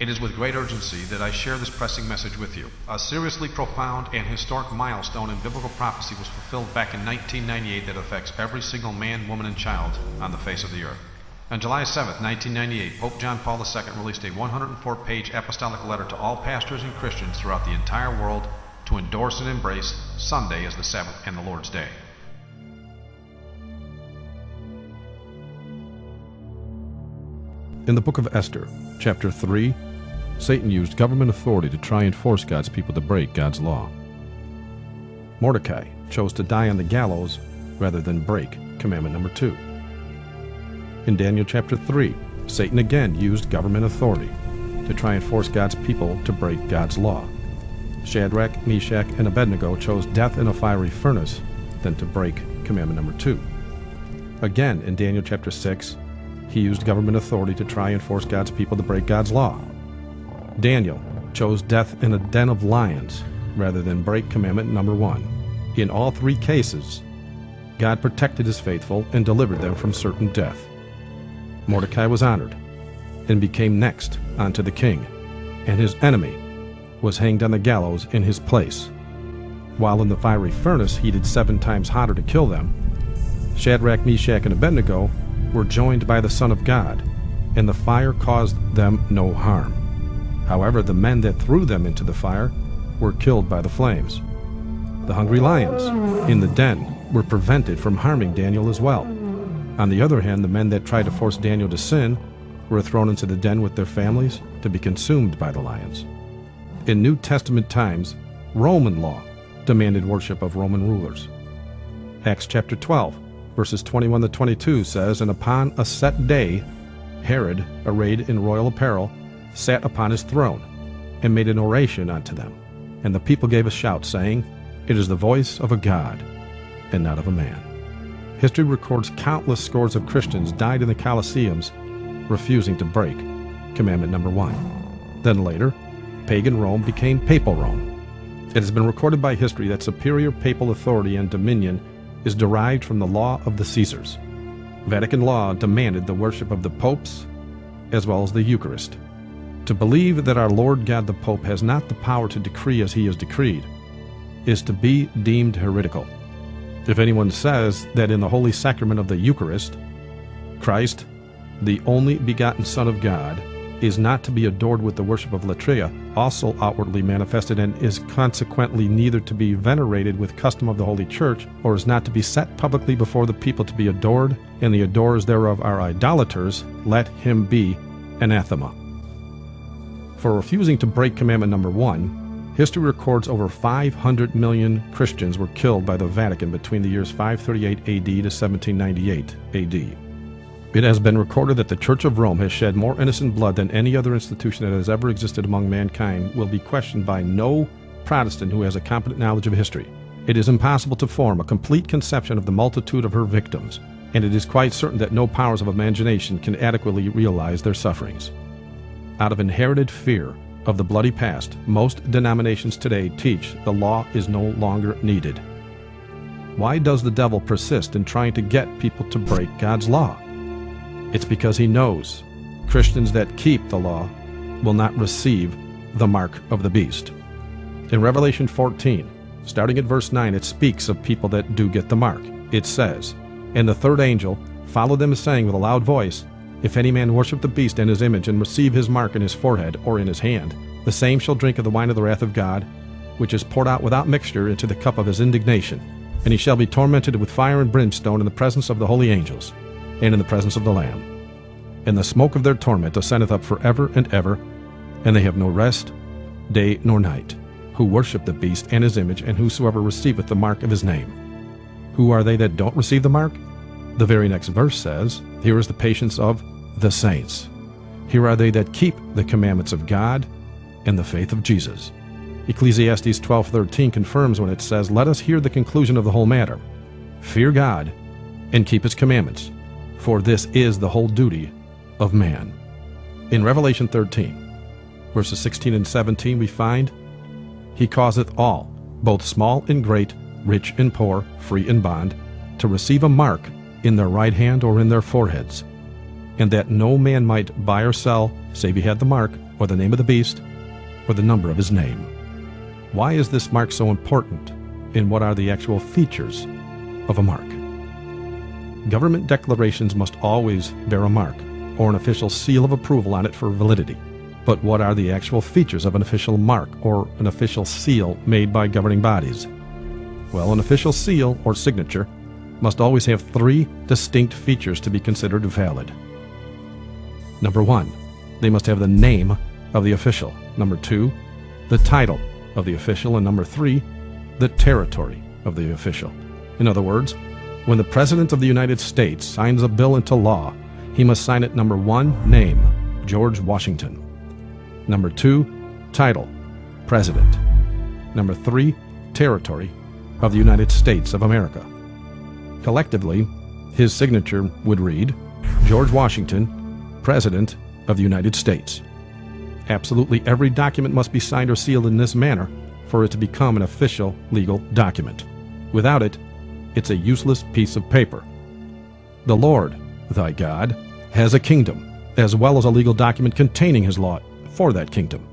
It is with great urgency that I share this pressing message with you. A seriously profound and historic milestone in biblical prophecy was fulfilled back in 1998 that affects every single man, woman, and child on the face of the earth. On July 7, 1998, Pope John Paul II released a 104 page apostolic letter to all pastors and Christians throughout the entire world to endorse and embrace Sunday as the Sabbath and the Lord's Day. In the book of Esther, chapter 3, Satan used government authority to try and force God's people to break God's law. Mordecai chose to die on the gallows rather than break commandment number 2. In Daniel chapter 3, Satan again used government authority to try and force God's people to break God's law. Shadrach, Meshach, and Abednego chose death in a fiery furnace than to break commandment number 2. Again, in Daniel chapter 6, he used government authority to try and force God's people to break God's law. Daniel chose death in a den of lions rather than break commandment number one. In all three cases, God protected his faithful and delivered them from certain death. Mordecai was honored and became next unto the king, and his enemy was hanged on the gallows in his place. While in the fiery furnace heated seven times hotter to kill them, Shadrach, Meshach, and Abednego were joined by the Son of God, and the fire caused them no harm. However, the men that threw them into the fire were killed by the flames. The hungry lions in the den were prevented from harming Daniel as well. On the other hand, the men that tried to force Daniel to sin were thrown into the den with their families to be consumed by the lions. In New Testament times, Roman law demanded worship of Roman rulers. Acts chapter 12, verses 21 to 22 says, And upon a set day, Herod, arrayed in royal apparel, sat upon his throne, and made an oration unto them. And the people gave a shout, saying, It is the voice of a God, and not of a man. History records countless scores of Christians died in the Colosseums, refusing to break commandment number one. Then later, pagan Rome became papal Rome. It has been recorded by history that superior papal authority and dominion is derived from the law of the Caesars. Vatican law demanded the worship of the popes as well as the Eucharist. To believe that our Lord God the Pope has not the power to decree as he has decreed is to be deemed heretical. If anyone says that in the holy sacrament of the Eucharist, Christ, the only begotten Son of God, is not to be adored with the worship of latria, also outwardly manifested, and is consequently neither to be venerated with custom of the Holy Church, or is not to be set publicly before the people to be adored, and the adorers thereof are idolaters, let him be anathema. For refusing to break commandment number one, history records over 500 million Christians were killed by the Vatican between the years 538 AD to 1798 AD. It has been recorded that the Church of Rome has shed more innocent blood than any other institution that has ever existed among mankind will be questioned by no Protestant who has a competent knowledge of history. It is impossible to form a complete conception of the multitude of her victims, and it is quite certain that no powers of imagination can adequately realize their sufferings. Out of inherited fear of the bloody past, most denominations today teach the law is no longer needed. Why does the devil persist in trying to get people to break God's law? It's because he knows Christians that keep the law will not receive the mark of the beast. In Revelation 14, starting at verse 9, it speaks of people that do get the mark. It says, And the third angel followed them, saying with a loud voice, If any man worship the beast and his image, and receive his mark in his forehead or in his hand, the same shall drink of the wine of the wrath of God, which is poured out without mixture into the cup of his indignation. And he shall be tormented with fire and brimstone in the presence of the holy angels and in the presence of the Lamb. And the smoke of their torment ascendeth up for ever and ever, and they have no rest, day nor night, who worship the beast and his image, and whosoever receiveth the mark of his name. Who are they that don't receive the mark? The very next verse says, Here is the patience of the saints. Here are they that keep the commandments of God and the faith of Jesus. Ecclesiastes 12:13 confirms when it says, "Let us hear the conclusion of the whole matter. Fear God and keep his commandments, for this is the whole duty of man. In Revelation 13, verses 16 and 17, we find, He causeth all, both small and great, rich and poor, free and bond, to receive a mark in their right hand or in their foreheads, and that no man might buy or sell, save he had the mark, or the name of the beast, or the number of his name. Why is this mark so important, and what are the actual features of a mark? Government declarations must always bear a mark, or an official seal of approval on it for validity. But what are the actual features of an official mark or an official seal made by governing bodies? Well, an official seal or signature must always have three distinct features to be considered valid. Number one, they must have the name of the official. Number two, the title of the official. And number three, the territory of the official. In other words, when the President of the United States signs a bill into law, he must sign it number one, name, George Washington. Number two, title, President. Number three, territory of the United States of America. Collectively, his signature would read George Washington, President of the United States. Absolutely every document must be signed or sealed in this manner for it to become an official legal document. Without it, it's a useless piece of paper. The Lord, thy God, has a kingdom, as well as a legal document containing his law for that kingdom.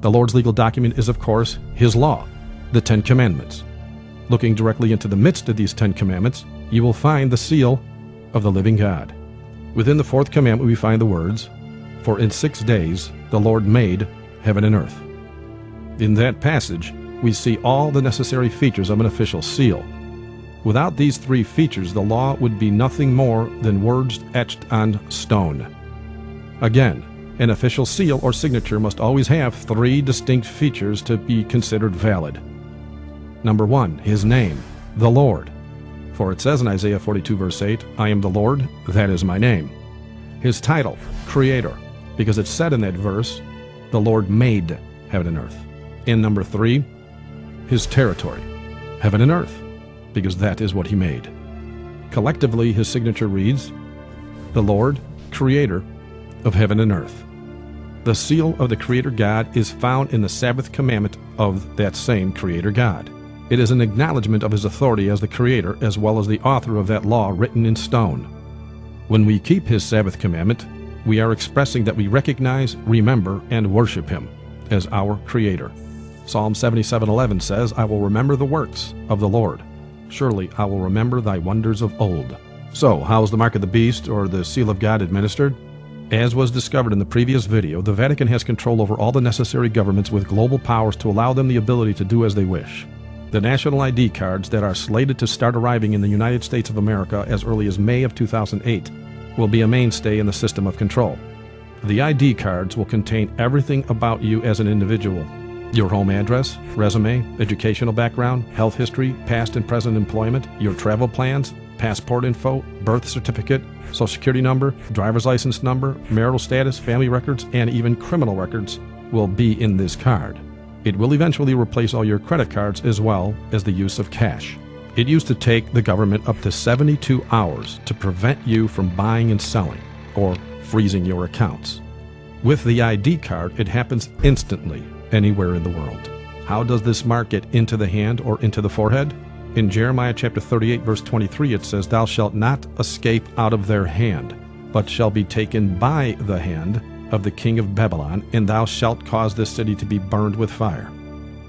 The Lord's legal document is, of course, his law, the Ten Commandments. Looking directly into the midst of these Ten Commandments, you will find the seal of the living God. Within the fourth commandment, we find the words, For in six days the Lord made heaven and earth. In that passage, we see all the necessary features of an official seal. Without these three features, the law would be nothing more than words etched on stone. Again, an official seal or signature must always have three distinct features to be considered valid. Number one, his name, the Lord. For it says in Isaiah 42, verse 8, I am the Lord, that is my name. His title, Creator, because it said in that verse, the Lord made heaven and earth. In number three, his territory, heaven and earth, because that is what he made. Collectively, his signature reads, The Lord, Creator of heaven and earth. The seal of the Creator God is found in the Sabbath commandment of that same Creator God. It is an acknowledgement of his authority as the Creator as well as the author of that law written in stone. When we keep his Sabbath commandment, we are expressing that we recognize, remember, and worship him as our Creator. Psalm 77:11 says, "I will remember the works of the Lord. Surely I will remember thy wonders of old." So, how is the mark of the beast or the seal of God administered? As was discovered in the previous video, the Vatican has control over all the necessary governments with global powers to allow them the ability to do as they wish. The national ID cards that are slated to start arriving in the United States of America as early as May of 2008 will be a mainstay in the system of control. The ID cards will contain everything about you as an individual your home address, resume, educational background, health history, past and present employment, your travel plans, passport info, birth certificate, social security number, driver's license number, marital status, family records, and even criminal records will be in this card. It will eventually replace all your credit cards as well as the use of cash. It used to take the government up to 72 hours to prevent you from buying and selling or freezing your accounts. With the ID card, it happens instantly anywhere in the world. How does this mark get into the hand or into the forehead? In Jeremiah chapter 38 verse 23 it says, Thou shalt not escape out of their hand, but shall be taken by the hand of the king of Babylon, and thou shalt cause this city to be burned with fire.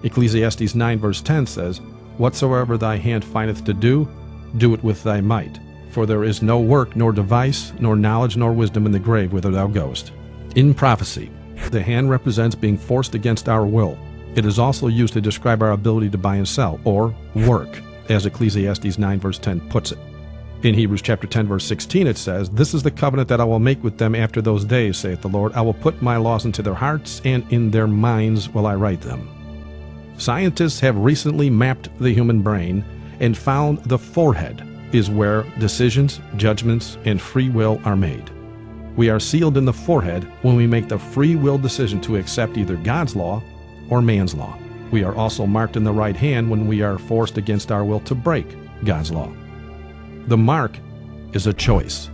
Ecclesiastes 9 verse 10 says, Whatsoever thy hand findeth to do, do it with thy might. For there is no work, nor device, nor knowledge, nor wisdom in the grave whither thou goest. In prophecy, the hand represents being forced against our will. It is also used to describe our ability to buy and sell, or work, as Ecclesiastes 9 verse 10 puts it. In Hebrews chapter 10 verse 16 it says, This is the covenant that I will make with them after those days, saith the Lord. I will put my laws into their hearts, and in their minds will I write them. Scientists have recently mapped the human brain and found the forehead is where decisions, judgments, and free will are made. We are sealed in the forehead when we make the free will decision to accept either God's law or man's law. We are also marked in the right hand when we are forced against our will to break God's law. The mark is a choice.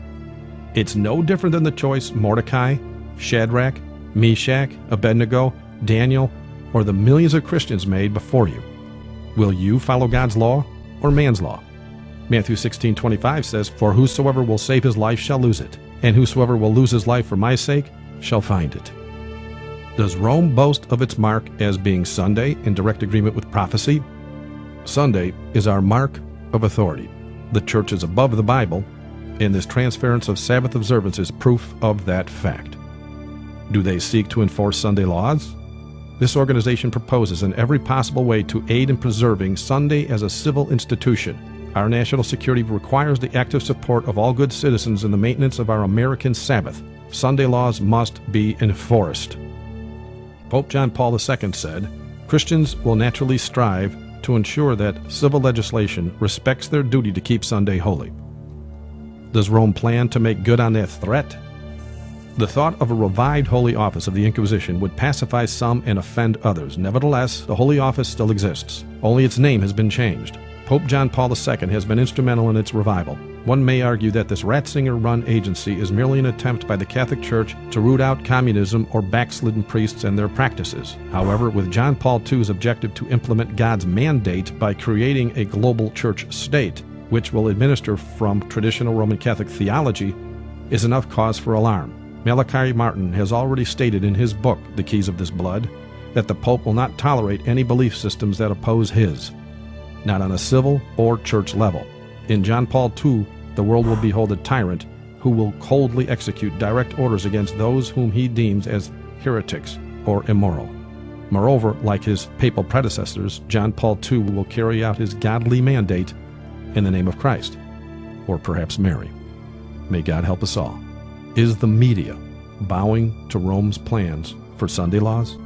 It's no different than the choice Mordecai, Shadrach, Meshach, Abednego, Daniel, or the millions of Christians made before you. Will you follow God's law or man's law? Matthew 16:25 says, "For whosoever will save his life shall lose it, and whosoever will lose his life for my sake shall find it." Does Rome boast of its mark as being Sunday in direct agreement with prophecy? Sunday is our mark of authority. The church is above the Bible, and this transference of Sabbath observance is proof of that fact. Do they seek to enforce Sunday laws? This organization proposes in every possible way to aid in preserving Sunday as a civil institution. Our national security requires the active support of all good citizens in the maintenance of our American Sabbath. Sunday laws must be enforced. Pope John Paul II said, Christians will naturally strive to ensure that civil legislation respects their duty to keep Sunday holy. Does Rome plan to make good on their threat? The thought of a revived Holy Office of the Inquisition would pacify some and offend others. Nevertheless, the Holy Office still exists, only its name has been changed. Pope John Paul II has been instrumental in its revival. One may argue that this Ratzinger run agency is merely an attempt by the Catholic Church to root out communism or backslidden priests and their practices. However, with John Paul II's objective to implement God's mandate by creating a global church state, which will administer from traditional Roman Catholic theology, is enough cause for alarm. Malachi Martin has already stated in his book, The Keys of This Blood, that the Pope will not tolerate any belief systems that oppose his, not on a civil or church level. In John Paul II, the world will behold a tyrant who will coldly execute direct orders against those whom he deems as heretics or immoral. Moreover, like his papal predecessors, John Paul II will carry out his godly mandate in the name of Christ, or perhaps Mary. May God help us all. Is the media bowing to Rome's plans for Sunday laws?